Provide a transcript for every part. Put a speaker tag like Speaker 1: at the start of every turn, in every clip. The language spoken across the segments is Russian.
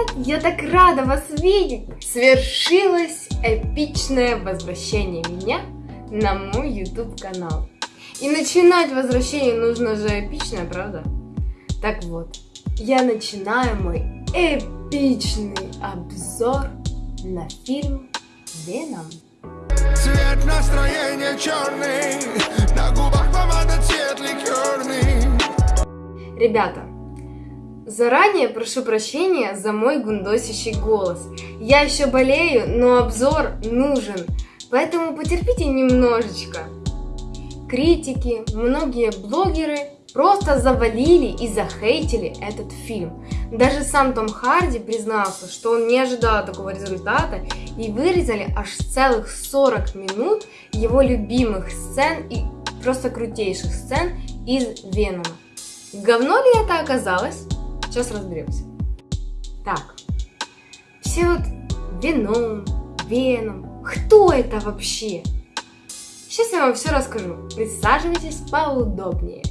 Speaker 1: Привет! Я так рада вас видеть! Свершилось эпичное возвращение меня на мой YouTube канал. И начинать возвращение нужно же эпичное, правда? Так вот, я начинаю мой эпичный обзор на фильм Веном. Цвет настроения черный, на губах помада цвет ликерный. Ребята, Заранее прошу прощения за мой гундосящий голос. Я еще болею, но обзор нужен, поэтому потерпите немножечко. Критики, многие блогеры просто завалили и захейтили этот фильм. Даже сам Том Харди признался, что он не ожидал такого результата и вырезали аж целых 40 минут его любимых сцен и просто крутейших сцен из Венома. Говно ли это оказалось? Сейчас разберемся. Так, все вот вином, веном, кто это вообще? Сейчас я вам все расскажу. Присаживайтесь поудобнее.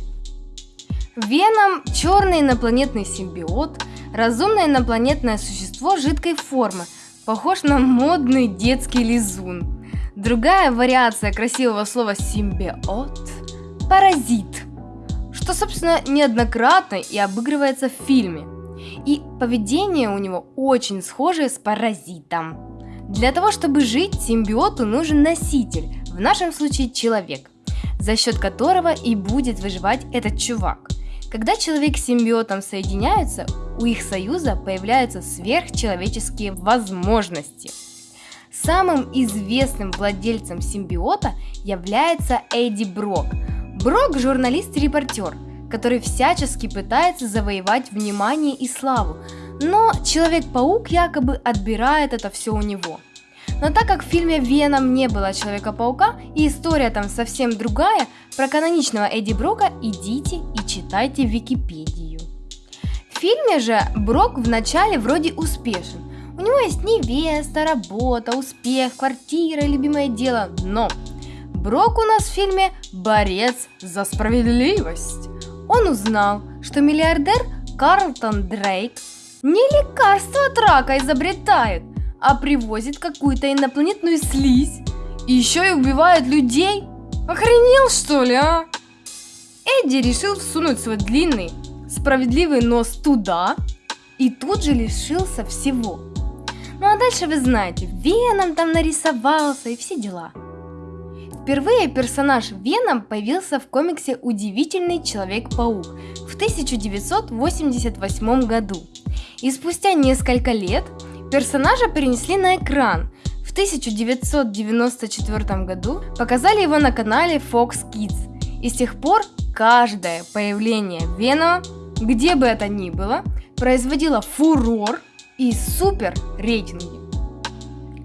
Speaker 1: Веном – черный инопланетный симбиот, разумное инопланетное существо жидкой формы, похож на модный детский лизун. Другая вариация красивого слова симбиот – паразит – что, собственно, неоднократно и обыгрывается в фильме. И поведение у него очень схожее с паразитом. Для того, чтобы жить, симбиоту нужен носитель, в нашем случае человек, за счет которого и будет выживать этот чувак. Когда человек с симбиотом соединяются, у их союза появляются сверхчеловеческие возможности. Самым известным владельцем симбиота является Эдди Брок – Брок – журналист и репортер, который всячески пытается завоевать внимание и славу, но Человек-паук якобы отбирает это все у него. Но так как в фильме «Веном» не было Человека-паука и история там совсем другая, про каноничного Эдди Брока идите и читайте Википедию. В фильме же Брок вначале вроде успешен. У него есть невеста, работа, успех, квартира, любимое дело, но Брок у нас в фильме борец за справедливость. Он узнал, что миллиардер Карлтон Дрейк не лекарство от рака изобретает, а привозит какую-то инопланетную слизь и еще и убивает людей. Охренел что ли, а? Эдди решил всунуть свой длинный, справедливый нос туда и тут же лишился всего. Ну а дальше вы знаете, Веном там нарисовался и все дела. Впервые персонаж Веном появился в комиксе «Удивительный Человек-паук» в 1988 году. И спустя несколько лет персонажа перенесли на экран. В 1994 году показали его на канале Fox Kids. И с тех пор каждое появление Венома, где бы это ни было, производило фурор и супер рейтинги.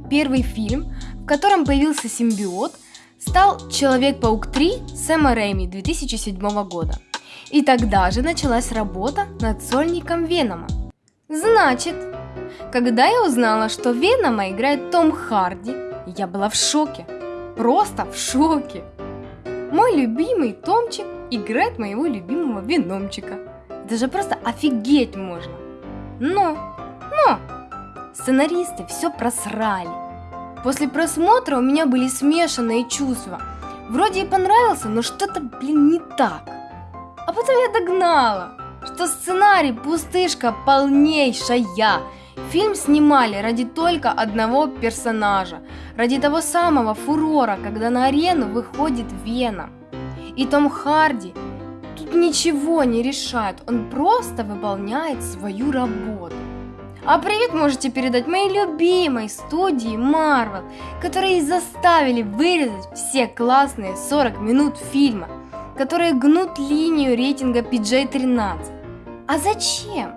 Speaker 1: Первый фильм, в котором появился симбиот – стал Человек-паук 3 Сэма Рэйми 2007 года. И тогда же началась работа над сольником Венома. Значит, когда я узнала, что Венома играет Том Харди, я была в шоке. Просто в шоке. Мой любимый Томчик играет моего любимого Веномчика. Это же просто офигеть можно. Но, но, сценаристы все просрали. После просмотра у меня были смешанные чувства. Вроде и понравился, но что-то, блин, не так. А потом я догнала, что сценарий пустышка полнейшая. Фильм снимали ради только одного персонажа, ради того самого фурора, когда на арену выходит Вена. И Том Харди тут ничего не решает, он просто выполняет свою работу. А привет можете передать моей любимой студии Marvel, которые заставили вырезать все классные 40 минут фильма, которые гнут линию рейтинга PG-13. А зачем?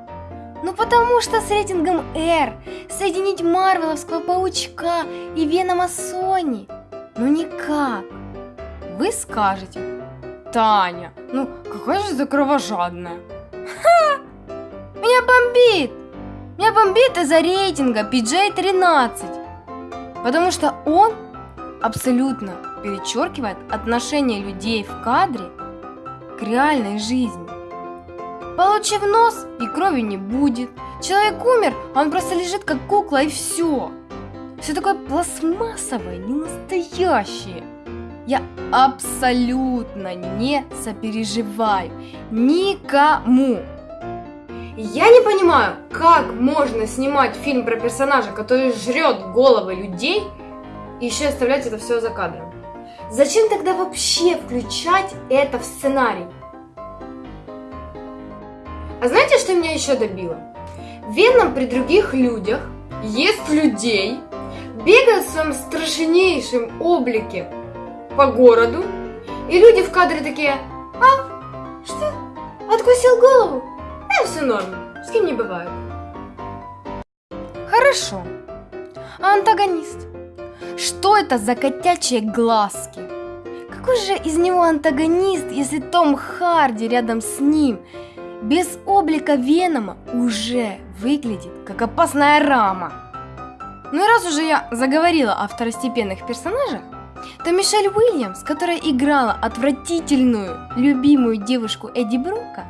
Speaker 1: Ну потому что с рейтингом R соединить Марвеловского паучка и Венома Сони? Ну никак. Вы скажете, Таня, ну какая же ты кровожадная. Ха! Меня бомбит! Меня бомбит из-за рейтинга PJ-13, потому что он абсолютно перечеркивает отношение людей в кадре к реальной жизни. Получив нос и крови не будет, Человек умер, а он просто лежит как кукла и все. Все такое пластмассовое, не настоящее. Я абсолютно не сопереживаю никому. Я не понимаю, как можно снимать фильм про персонажа, который жрет головы людей, и еще оставлять это все за кадром. Зачем тогда вообще включать это в сценарий? А знаете, что меня еще добило? Веном при других людях ест людей, бегает в своем страшнейшем облике по городу, и люди в кадре такие, а, что, откусил голову? Все норм, с кем не бывает. Хорошо. А антагонист? Что это за котячие глазки? Какой же из него антагонист, если Том Харди рядом с ним без облика Венома уже выглядит как опасная рама? Ну и раз уже я заговорила о второстепенных персонажах, то Мишель Уильямс, которая играла отвратительную, любимую девушку Эдди Брука,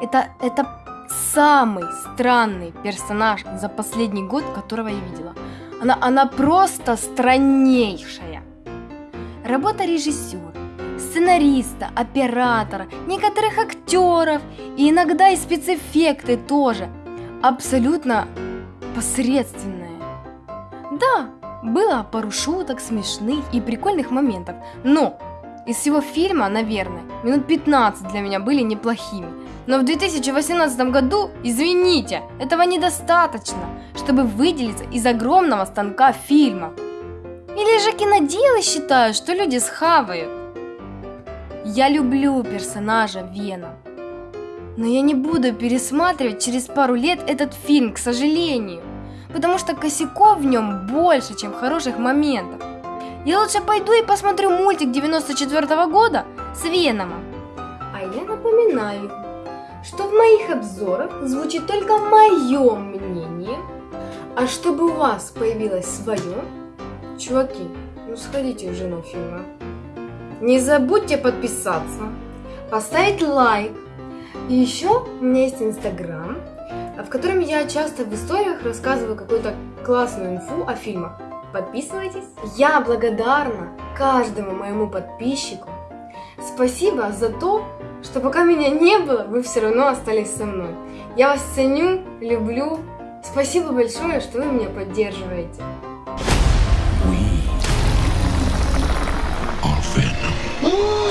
Speaker 1: это, это самый странный персонаж за последний год, которого я видела. Она, она просто страннейшая. Работа режиссера, сценариста, оператора, некоторых актеров и иногда и спецэффекты тоже абсолютно посредственные. Да, было пару шуток, смешных и прикольных моментов, но из всего фильма, наверное, минут 15 для меня были неплохими. Но в 2018 году, извините, этого недостаточно, чтобы выделиться из огромного станка фильма. Или же киноделы считают, что люди схавают. Я люблю персонажа Вена. Но я не буду пересматривать через пару лет этот фильм, к сожалению потому что косяков в нем больше, чем хороших моментов. Я лучше пойду и посмотрю мультик 94 -го года с Веномом. А я напоминаю, что в моих обзорах звучит только мое мнение, а чтобы у вас появилось свое, чуваки, ну сходите уже на фильм, Не забудьте подписаться, поставить лайк. И еще у меня есть инстаграм, в котором я часто в историях рассказываю какую-то классную инфу о фильмах. Подписывайтесь. Я благодарна каждому моему подписчику. Спасибо за то, что пока меня не было, вы все равно остались со мной. Я вас ценю, люблю. Спасибо большое, что вы меня поддерживаете. We are